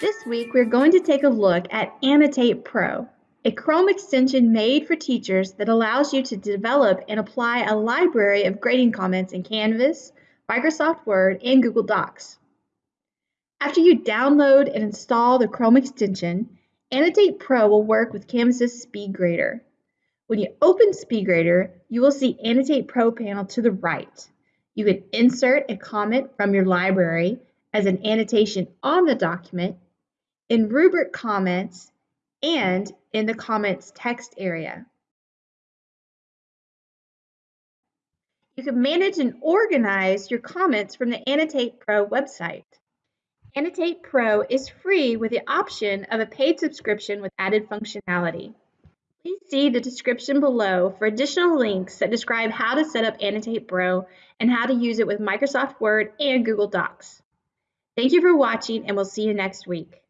This week, we're going to take a look at Annotate Pro, a Chrome extension made for teachers that allows you to develop and apply a library of grading comments in Canvas, Microsoft Word, and Google Docs. After you download and install the Chrome extension, Annotate Pro will work with Canvas's SpeedGrader. When you open SpeedGrader, you will see Annotate Pro panel to the right. You can insert a comment from your library as an annotation on the document, in rubric comments, and in the comments text area. You can manage and organize your comments from the Annotate Pro website. Annotate Pro is free with the option of a paid subscription with added functionality. Please see the description below for additional links that describe how to set up Annotate Pro and how to use it with Microsoft Word and Google Docs. Thank you for watching and we'll see you next week.